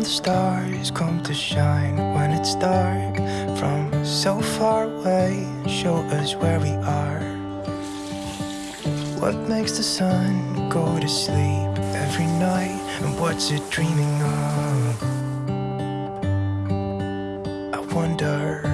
the stars come to shine when it's dark from so far away? Show us where we are. What makes the sun go to sleep every night? And what's it dreaming of? I wonder.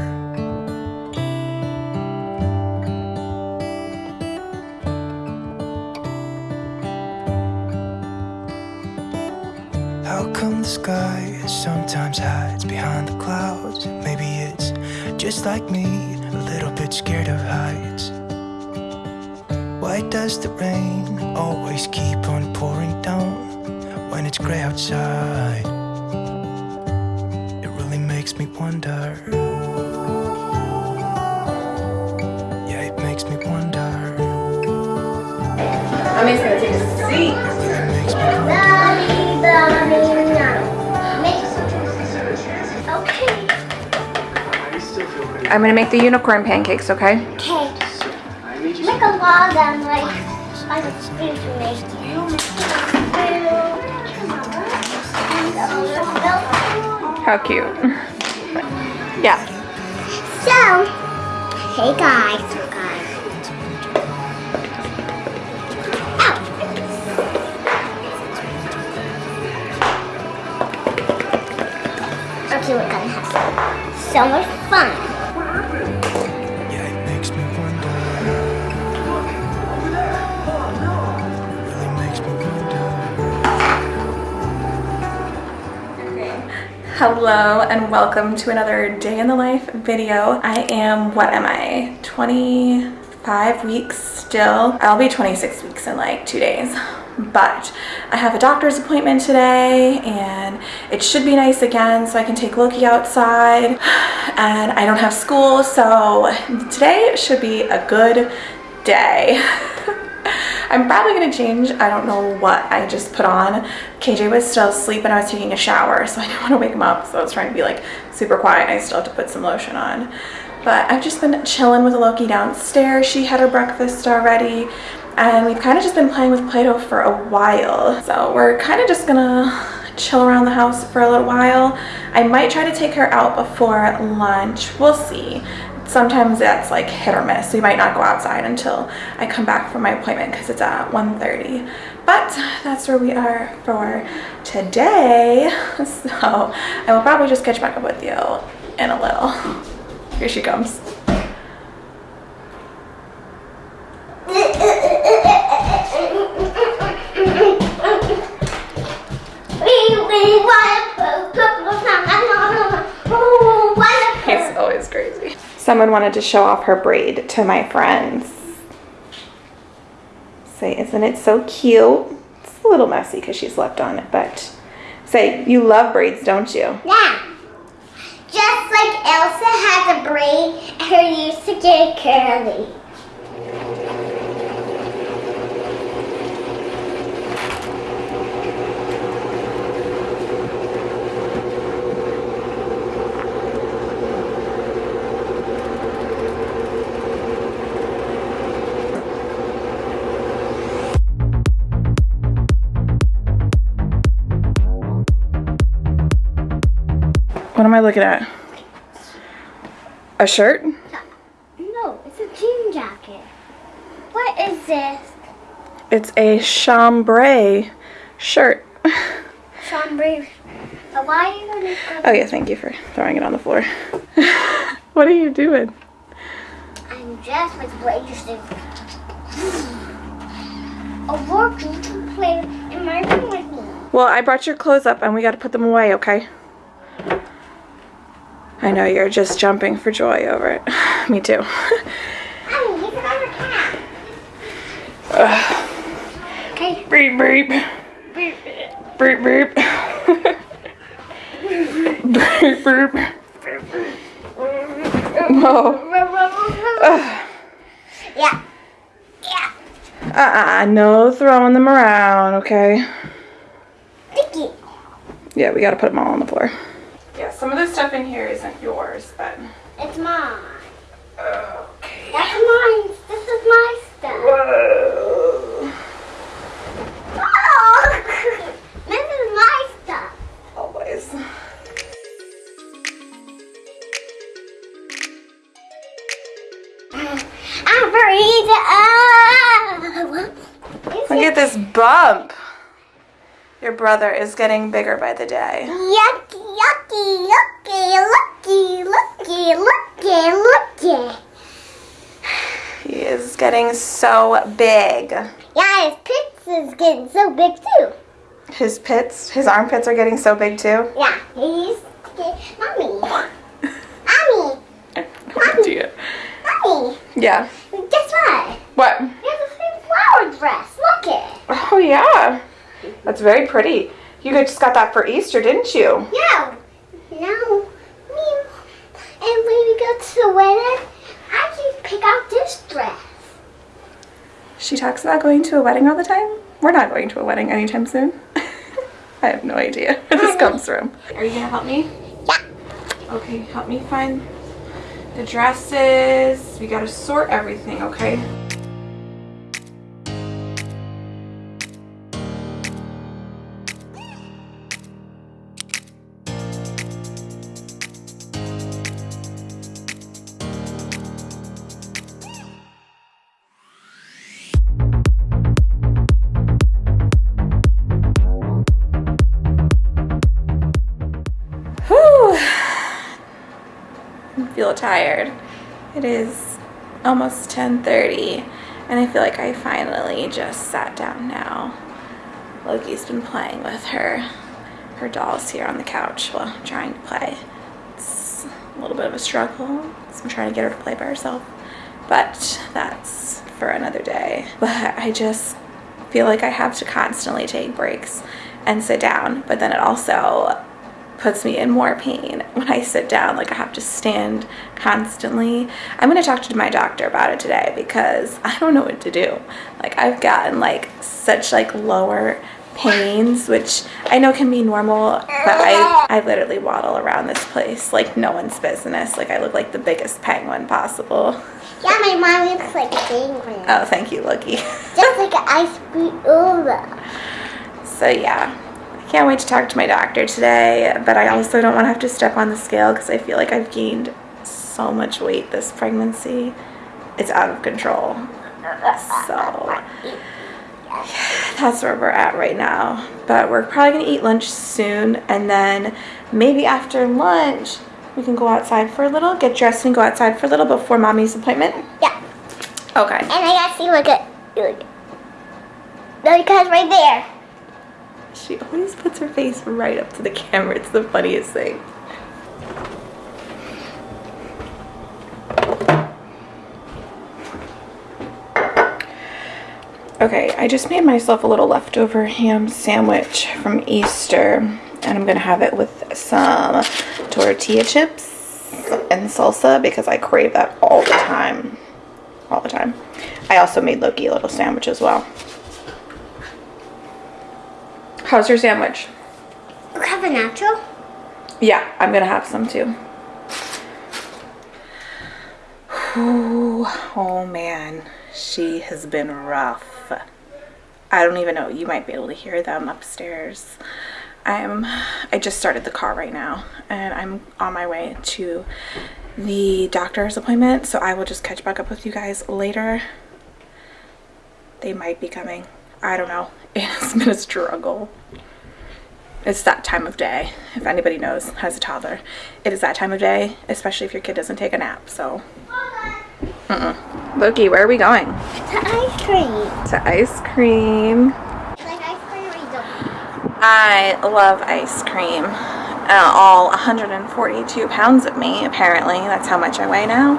The sky sometimes hides behind the clouds? Maybe it's just like me, a little bit scared of heights. Why does the rain always keep on pouring down when it's gray outside? It really makes me wonder. Yeah, it makes me wonder. I'm gonna make the unicorn pancakes, okay? Okay. Make a lot of them, like I could speak to make How cute. yeah. So, hey guys, guys. Oh. Okay, we're gonna have so much fun. Hello and welcome to another day in the life video. I am, what am I, 25 weeks still? I'll be 26 weeks in like two days. But I have a doctor's appointment today and it should be nice again so I can take Loki outside and I don't have school so today should be a good day. I'm probably gonna change. I don't know what I just put on. KJ was still asleep and I was taking a shower, so I didn't want to wake him up. So I was trying to be like super quiet. I still have to put some lotion on. But I've just been chilling with Loki downstairs. She had her breakfast already. And we've kind of just been playing with Play-Doh for a while. So we're kind of just gonna chill around the house for a little while. I might try to take her out before lunch. We'll see sometimes that's like hit or miss. We might not go outside until I come back from my appointment because it's at 1.30. But that's where we are for today. So I will probably just catch back up with you in a little. Here she comes. Someone wanted to show off her braid to my friends. Say, isn't it so cute? It's a little messy because she slept on it, but say, you love braids, don't you? Yeah. Just like Elsa has a braid her used to get curly. What am I looking at? A shirt? No, it's a jean jacket. What is this? It's a chambray shirt. Chambray. Uh, Why are you gonna? Oh yeah, thank you for throwing it on the floor. what are you doing? I'm dressed with suit. I want you to play in my room with me. Well, I brought your clothes up and we got to put them away, okay? I know you're just jumping for joy over it. Me too. Honey, he's another cat. Okay. Beep beep. Beep beep. beep beep. Oh. Ugh. Yeah. Yeah. Uh-uh, no throwing them around, okay? Sticky. Yeah, we gotta put them all on the floor. Some of the stuff in here isn't yours, but... It's mine. Okay. That's mine. This is my stuff. Whoa. Oh! This is my stuff. Always. I'm afraid of... Look at this bump. Your brother is getting bigger by the day. Yep looky, looky, looky, looky, looky. He is getting so big. Yeah, his pits is getting so big too. His pits, his armpits are getting so big too. Yeah, he's mommy, mommy, oh, No idea. mommy. Yeah. Guess what? What? You have a pink flower dress. Look it. Oh yeah. That's very pretty. You just got that for Easter, didn't you? No, no, me. And when we go to the wedding, I can pick out this dress. She talks about going to a wedding all the time. We're not going to a wedding anytime soon. I have no idea where this comes from. Are you gonna help me? Yeah. Okay, help me find the dresses. We gotta sort everything, okay? Feel tired. It is almost 10:30 and I feel like I finally just sat down now. Loki's been playing with her her dolls here on the couch while trying to play. It's a little bit of a struggle. So I'm trying to get her to play by herself. But that's for another day. But I just feel like I have to constantly take breaks and sit down, but then it also puts me in more pain when I sit down. Like I have to stand constantly. I'm gonna talk to my doctor about it today because I don't know what to do. Like I've gotten like such like lower pains, which I know can be normal, but I, I literally waddle around this place like no one's business. Like I look like the biggest penguin possible. Yeah, my mom looks like a penguin. Oh, thank you, Loki. Just like an ice cream over. So yeah, can't wait to talk to my doctor today, but I also don't want to have to step on the scale because I feel like I've gained so much weight this pregnancy. It's out of control. So that's where we're at right now. But we're probably gonna eat lunch soon and then maybe after lunch we can go outside for a little, get dressed and go outside for a little before mommy's appointment. Yeah. Okay. And I gotta see, look at, look. No, because right there. She always puts her face right up to the camera. It's the funniest thing. Okay, I just made myself a little leftover ham sandwich from Easter, and I'm gonna have it with some tortilla chips and salsa because I crave that all the time. All the time. I also made Loki a little sandwich as well. How's your sandwich? You have a natural? Yeah, I'm gonna have some too. Ooh, oh man, she has been rough. I don't even know. You might be able to hear them upstairs. I'm. I just started the car right now, and I'm on my way to the doctor's appointment. So I will just catch back up with you guys later. They might be coming. I don't know. It's been a struggle. It's that time of day. If anybody knows, has a toddler, it is that time of day, especially if your kid doesn't take a nap. So, mm-mm. Loki, where are we going? To ice cream. To ice cream. Like ice cream or you don't? I love ice cream. Uh, all 142 pounds of me, apparently. That's how much I weigh now.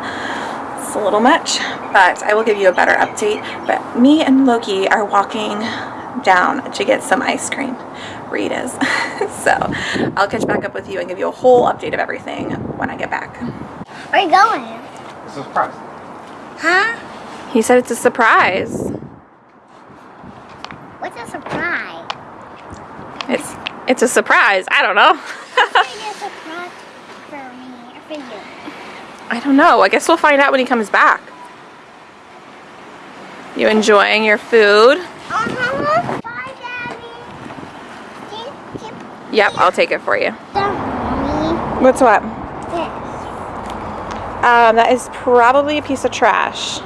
It's a little much, but I will give you a better update. But me and Loki are walking down to get some ice cream. Rita's. so I'll catch back up with you and give you a whole update of everything when I get back. Where you going? It's a surprise. Huh? He said it's a surprise. What's a surprise? It's it's a surprise. I don't know. What's a surprise for me or for you? I don't know. I guess we'll find out when he comes back. You enjoying your food? Oh, Yep, I'll take it for you. What's what? Um, that is probably a piece of trash.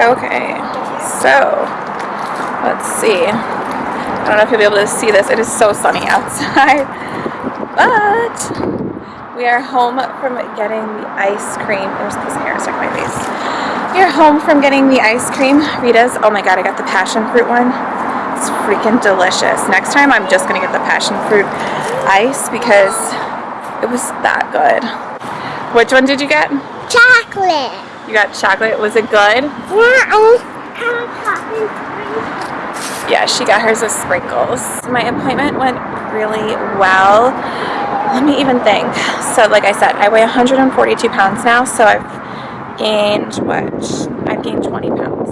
Okay, so let's see. I don't know if you'll be able to see this. It is so sunny outside, but we are home from getting the ice cream. There's a piece of hair stuck in my face. We are home from getting the ice cream. Rita's, oh my god, I got the passion fruit one. It's freaking delicious. Next time I'm just gonna get the passion fruit ice because it was that good. Which one did you get? Chocolate. You got chocolate. Was it good? Yeah, I kind of chocolate. Yeah, she got hers with sprinkles. My appointment went really well. Let me even think. So, like I said, I weigh 142 pounds now, so I've gained what? I've gained 20 pounds,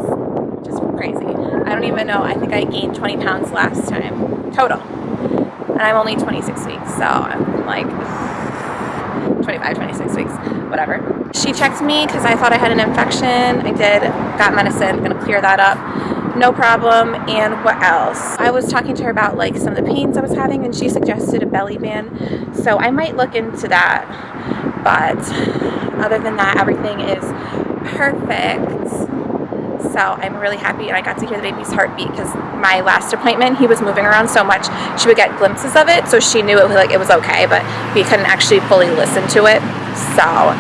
which is crazy. I don't even know. I think I gained 20 pounds last time total, and I'm only 26 weeks, so I'm like 25, 26 weeks, whatever. She checked me because I thought I had an infection. I did, got medicine, gonna clear that up. No problem. And what else? I was talking to her about like some of the pains I was having and she suggested a belly band. So I might look into that. But other than that, everything is perfect. So I'm really happy and I got to hear the baby's heartbeat because my last appointment he was moving around so much she would get glimpses of it so she knew it was like it was okay but we couldn't actually fully listen to it so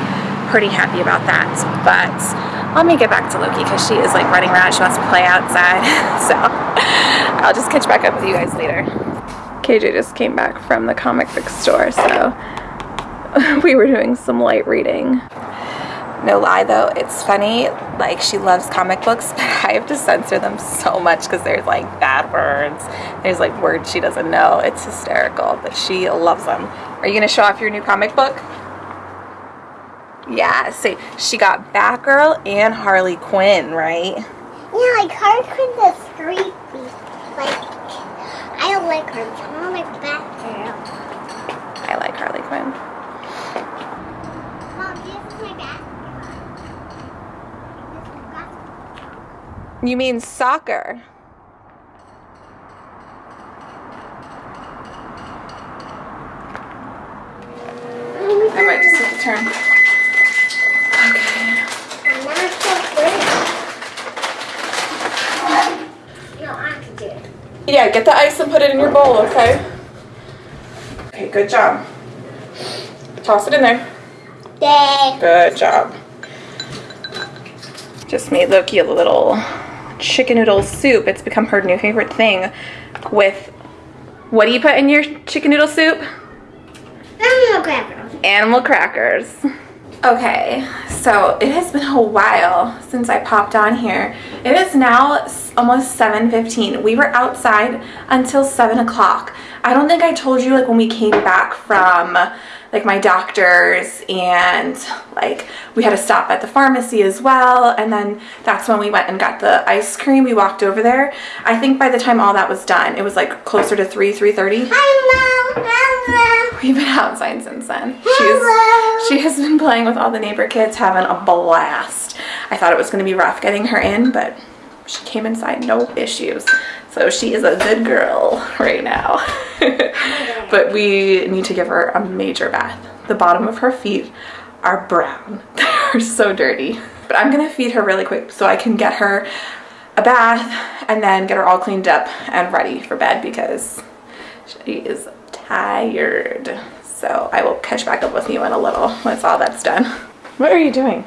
pretty happy about that but let me get back to Loki because she is like running around she wants to play outside so I'll just catch back up with you guys later KJ just came back from the comic book store so we were doing some light reading no lie though, it's funny. Like she loves comic books, but I have to censor them so much because there's like bad words. There's like words she doesn't know. It's hysterical, but she loves them. Are you gonna show off your new comic book? Yeah, see, she got Batgirl and Harley Quinn, right? Yeah, like Harley Quinn is creepy. Like, I don't like her. I don't like Batgirl. I like Harley Quinn. Mom, this is my Batgirl. You mean soccer? I might just have to turn. I'm not so good. No, I can do it. Yeah, get the ice and put it in your bowl, okay? Okay, good job. Toss it in there. Day. Good job. Just made Loki a little chicken noodle soup. It's become her new favorite thing with, what do you put in your chicken noodle soup? I'm gonna grab her. Animal crackers. Okay, so it has been a while since I popped on here. It is now almost 7.15. We were outside until 7 o'clock. I don't think I told you like when we came back from like my doctor's and like we had to stop at the pharmacy as well and then that's when we went and got the ice cream. We walked over there. I think by the time all that was done, it was like closer to 3, 3.30. Hello. Hello. We've been outside since then. Hello. She's she has been playing with all the neighbor kids, having a blast. I thought it was going to be rough getting her in, but she came inside no issues. So she is a good girl right now. but we need to give her a major bath. The bottom of her feet are brown. They're so dirty. But I'm going to feed her really quick so I can get her a bath and then get her all cleaned up and ready for bed because she is tired. So I will catch back up with you in a little once all that's done. What are you doing?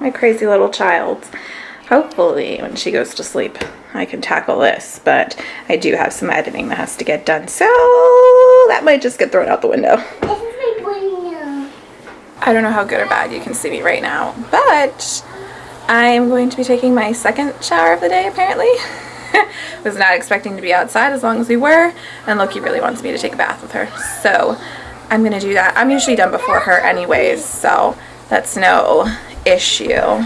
My crazy little child. Hopefully when she goes to sleep I can tackle this, but I do have some editing that has to get done. So that might just get thrown out the window. This is my window. I don't know how good or bad you can see me right now, but I'm going to be taking my second shower of the day apparently. Was not expecting to be outside as long as we were, and Loki really wants me to take a bath with her. So I'm gonna do that. I'm usually done before her anyways, so that's no issue.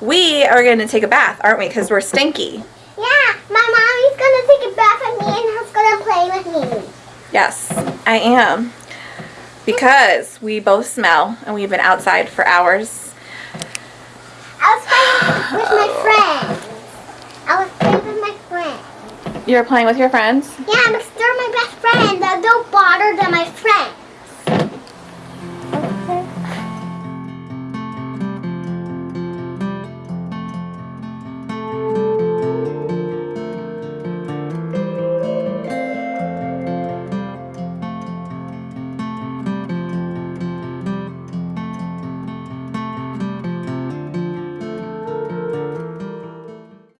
We are gonna take a bath, aren't we? Because we're stinky. Yeah, my mommy's gonna take a bath at me and is gonna play with me. Yes, I am. Because we both smell and we've been outside for hours. I was playing with my friends. I was playing with my friends. You're playing with your friends? Yeah, they're my best friends. a little broader than my friend.